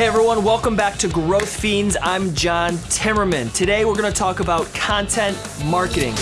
Hey everyone, welcome back to Growth Fiends. I'm John Timmerman. Today we're going to talk about content marketing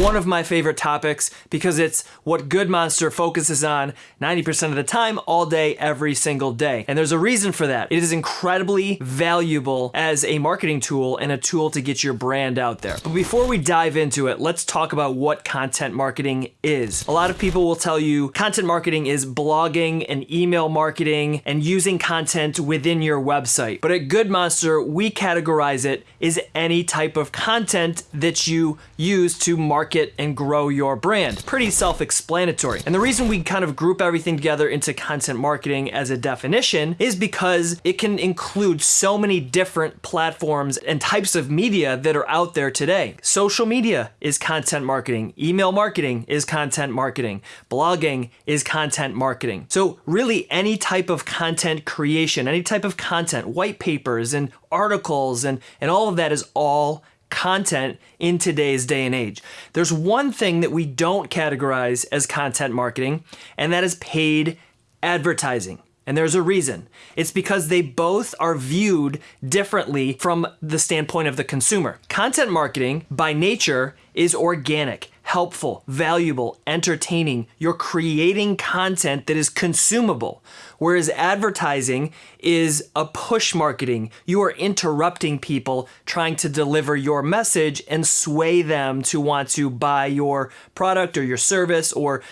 one of my favorite topics because it's what Good Monster focuses on 90% of the time, all day, every single day. And there's a reason for that. It is incredibly valuable as a marketing tool and a tool to get your brand out there. But before we dive into it, let's talk about what content marketing is. A lot of people will tell you content marketing is blogging and email marketing and using content within your website. But at Good Monster, we categorize it as any type of content that you use to market market and grow your brand. Pretty self-explanatory. And the reason we kind of group everything together into content marketing as a definition is because it can include so many different platforms and types of media that are out there today. Social media is content marketing. Email marketing is content marketing. Blogging is content marketing. So really any type of content creation, any type of content, white papers and articles and, and all of that is all content in today's day and age. There's one thing that we don't categorize as content marketing, and that is paid advertising. And there's a reason. It's because they both are viewed differently from the standpoint of the consumer. Content marketing, by nature, is organic helpful, valuable, entertaining. You're creating content that is consumable. Whereas advertising is a push marketing. You are interrupting people trying to deliver your message and sway them to want to buy your product or your service or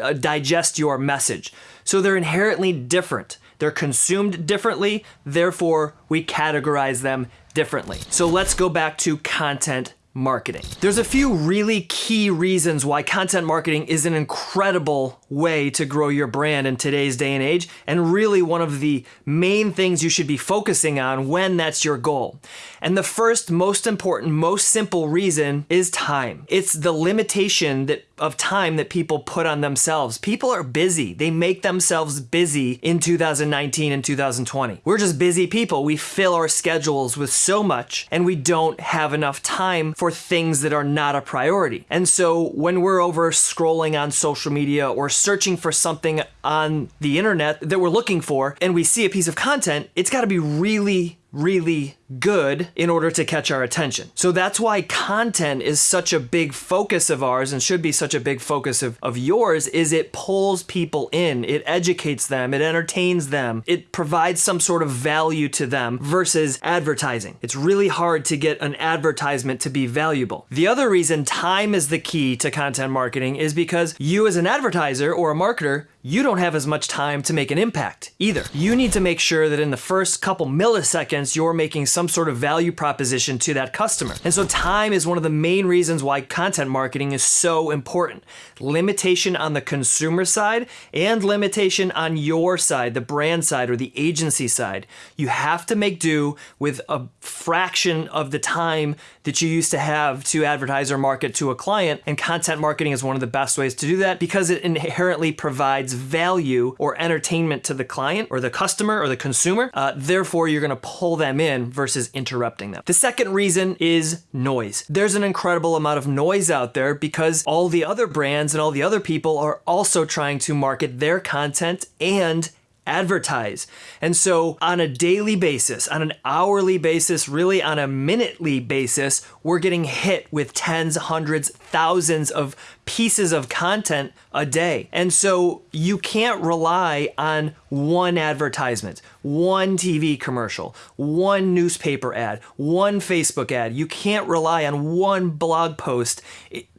uh, digest your message. So they're inherently different. They're consumed differently, therefore we categorize them differently. So let's go back to content marketing. There's a few really key reasons why content marketing is an incredible way to grow your brand in today's day and age, and really one of the main things you should be focusing on when that's your goal. And the first, most important, most simple reason is time. It's the limitation that of time that people put on themselves. People are busy. They make themselves busy in 2019 and 2020. We're just busy people. We fill our schedules with so much and we don't have enough time for things that are not a priority. And so when we're over scrolling on social media or searching for something on the internet that we're looking for and we see a piece of content, it's got to be really really good in order to catch our attention. So that's why content is such a big focus of ours and should be such a big focus of, of yours is it pulls people in, it educates them, it entertains them, it provides some sort of value to them versus advertising. It's really hard to get an advertisement to be valuable. The other reason time is the key to content marketing is because you as an advertiser or a marketer you don't have as much time to make an impact either. You need to make sure that in the first couple milliseconds, you're making some sort of value proposition to that customer. And so time is one of the main reasons why content marketing is so important. Limitation on the consumer side and limitation on your side, the brand side or the agency side. You have to make do with a fraction of the time that you used to have to advertise or market to a client. And content marketing is one of the best ways to do that because it inherently provides value or entertainment to the client or the customer or the consumer. Uh, therefore, you're going to pull them in versus interrupting them. The second reason is noise. There's an incredible amount of noise out there because all the other brands and all the other people are also trying to market their content and advertise. And so on a daily basis, on an hourly basis, really on a minutely basis, we're getting hit with tens, hundreds, thousands of pieces of content a day. And so you can't rely on one advertisement, one TV commercial, one newspaper ad, one Facebook ad. You can't rely on one blog post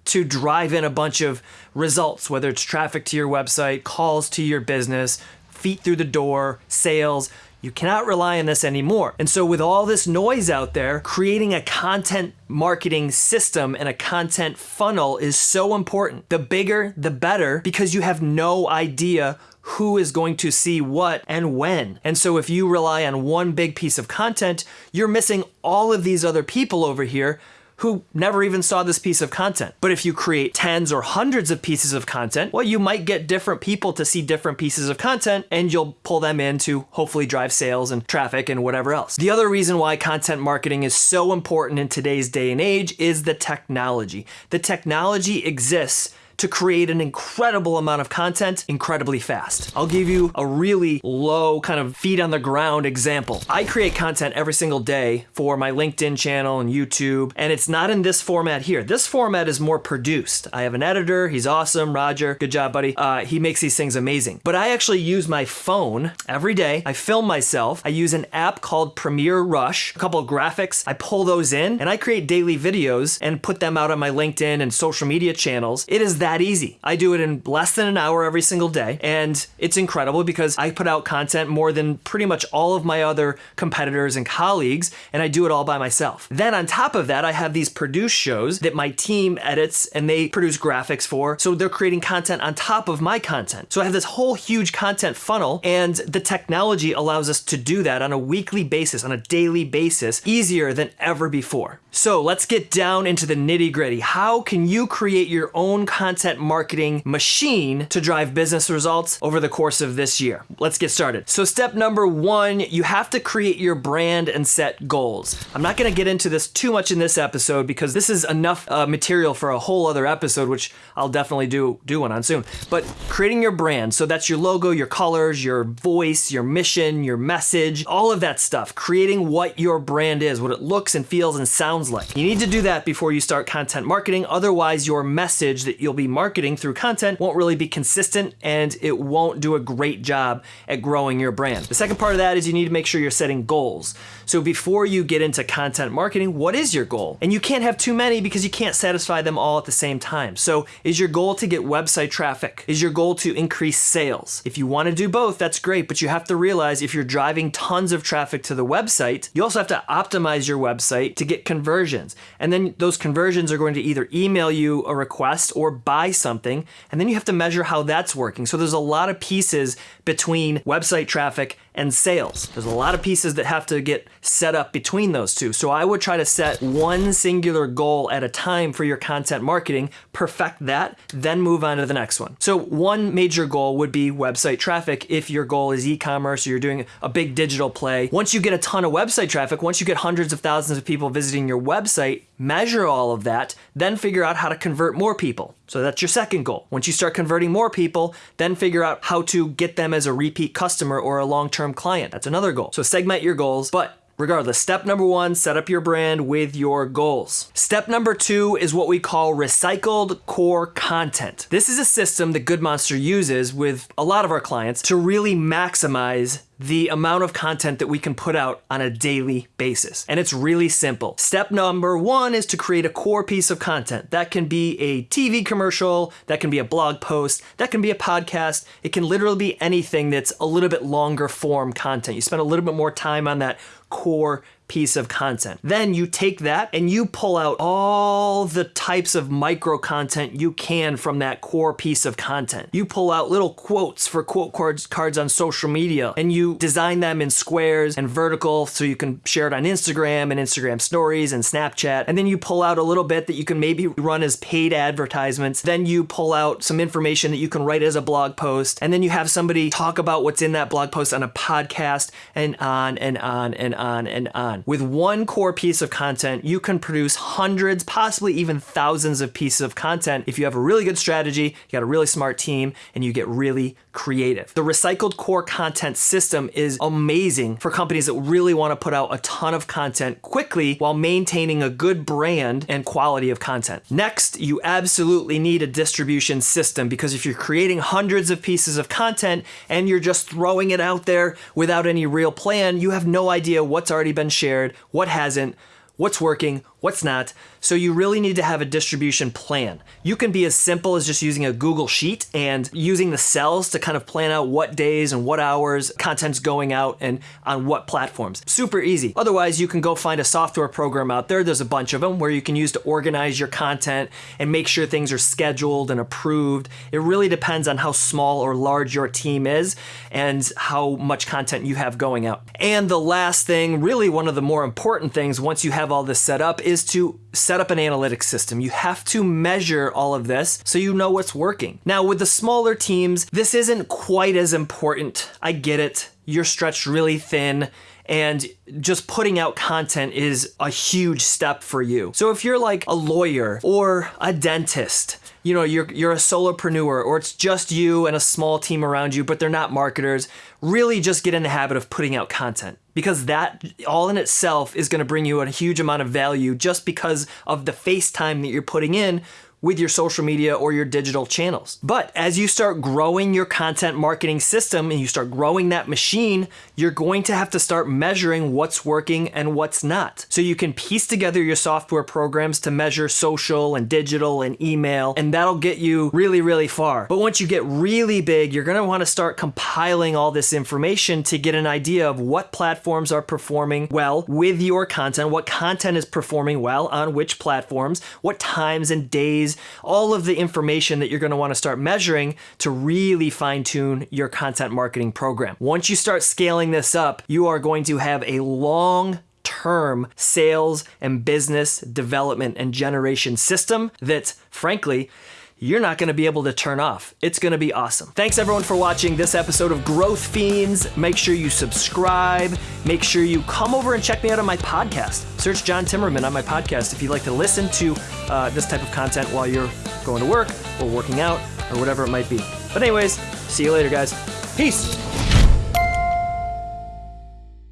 to drive in a bunch of results, whether it's traffic to your website, calls to your business, feet through the door, sales. You cannot rely on this anymore. And so with all this noise out there, creating a content marketing system and a content funnel is so important. The bigger, the better, because you have no idea who is going to see what and when. And so if you rely on one big piece of content, you're missing all of these other people over here who never even saw this piece of content. But if you create tens or hundreds of pieces of content, well, you might get different people to see different pieces of content and you'll pull them in to hopefully drive sales and traffic and whatever else. The other reason why content marketing is so important in today's day and age is the technology. The technology exists to create an incredible amount of content incredibly fast. I'll give you a really low kind of feet on the ground example. I create content every single day for my LinkedIn channel and YouTube, and it's not in this format here. This format is more produced. I have an editor, he's awesome, Roger, good job, buddy. Uh, he makes these things amazing. But I actually use my phone every day. I film myself. I use an app called Premiere Rush, a couple graphics. I pull those in and I create daily videos and put them out on my LinkedIn and social media channels. It is that easy. I do it in less than an hour every single day, and it's incredible because I put out content more than pretty much all of my other competitors and colleagues, and I do it all by myself. Then on top of that, I have these produced shows that my team edits and they produce graphics for, so they're creating content on top of my content. So I have this whole huge content funnel, and the technology allows us to do that on a weekly basis, on a daily basis, easier than ever before. So let's get down into the nitty gritty. How can you create your own content marketing machine to drive business results over the course of this year? Let's get started. So step number one, you have to create your brand and set goals. I'm not gonna get into this too much in this episode because this is enough uh, material for a whole other episode, which I'll definitely do, do one on soon. But creating your brand, so that's your logo, your colors, your voice, your mission, your message, all of that stuff. Creating what your brand is, what it looks and feels and sounds sounds like. You need to do that before you start content marketing, otherwise your message that you'll be marketing through content won't really be consistent and it won't do a great job at growing your brand. The second part of that is you need to make sure you're setting goals. So before you get into content marketing, what is your goal? And you can't have too many because you can't satisfy them all at the same time. So is your goal to get website traffic? Is your goal to increase sales? If you want to do both, that's great, but you have to realize if you're driving tons of traffic to the website, you also have to optimize your website to get conversions conversions. And then those conversions are going to either email you a request or buy something. And then you have to measure how that's working. So there's a lot of pieces between website traffic and sales. There's a lot of pieces that have to get set up between those two. So I would try to set one singular goal at a time for your content marketing, perfect that, then move on to the next one. So one major goal would be website traffic if your goal is e-commerce or you're doing a big digital play. Once you get a ton of website traffic, once you get hundreds of thousands of people visiting your website, measure all of that, then figure out how to convert more people. So that's your second goal. Once you start converting more people, then figure out how to get them as a repeat customer or a long-term client. That's another goal. So segment your goals, but Regardless, step number one, set up your brand with your goals. Step number two is what we call recycled core content. This is a system that Good Monster uses with a lot of our clients to really maximize the amount of content that we can put out on a daily basis. And it's really simple. Step number one is to create a core piece of content. That can be a TV commercial, that can be a blog post, that can be a podcast. It can literally be anything that's a little bit longer form content. You spend a little bit more time on that core piece of content. Then you take that and you pull out all the types of micro content you can from that core piece of content. You pull out little quotes for quote cards, cards on social media and you design them in squares and vertical so you can share it on Instagram and Instagram stories and Snapchat. And then you pull out a little bit that you can maybe run as paid advertisements. Then you pull out some information that you can write as a blog post. And then you have somebody talk about what's in that blog post on a podcast and on and on and on and on on. With one core piece of content, you can produce hundreds, possibly even thousands of pieces of content if you have a really good strategy, you got a really smart team, and you get really creative. The recycled core content system is amazing for companies that really want to put out a ton of content quickly while maintaining a good brand and quality of content. Next, you absolutely need a distribution system because if you're creating hundreds of pieces of content and you're just throwing it out there without any real plan, you have no idea what's already been shared, what hasn't, what's working, what's not. So you really need to have a distribution plan. You can be as simple as just using a Google Sheet and using the cells to kind of plan out what days and what hours content's going out and on what platforms. Super easy. Otherwise, you can go find a software program out there. There's a bunch of them where you can use to organize your content and make sure things are scheduled and approved. It really depends on how small or large your team is and how much content you have going out. And the last thing, really one of the more important things once you have all this set up is to set up an analytics system. You have to measure all of this so you know what's working. Now, with the smaller teams, this isn't quite as important. I get it. You're stretched really thin and just putting out content is a huge step for you. So if you're like a lawyer or a dentist, you know you're you're a solopreneur or it's just you and a small team around you but they're not marketers really just get in the habit of putting out content because that all in itself is going to bring you a huge amount of value just because of the face time that you're putting in with your social media or your digital channels. But as you start growing your content marketing system and you start growing that machine, you're going to have to start measuring what's working and what's not. So you can piece together your software programs to measure social and digital and email, and that'll get you really, really far. But once you get really big, you're gonna wanna start compiling all this information to get an idea of what platforms are performing well with your content, what content is performing well on which platforms, what times and days all of the information that you're going to want to start measuring to really fine tune your content marketing program. Once you start scaling this up, you are going to have a long term sales and business development and generation system that, frankly, you're not going to be able to turn off. It's going to be awesome. Thanks everyone for watching this episode of Growth Fiends. Make sure you subscribe. Make sure you come over and check me out on my podcast. Search John Timmerman on my podcast if you'd like to listen to uh, this type of content while you're going to work or working out or whatever it might be. But anyways, see you later guys. Peace.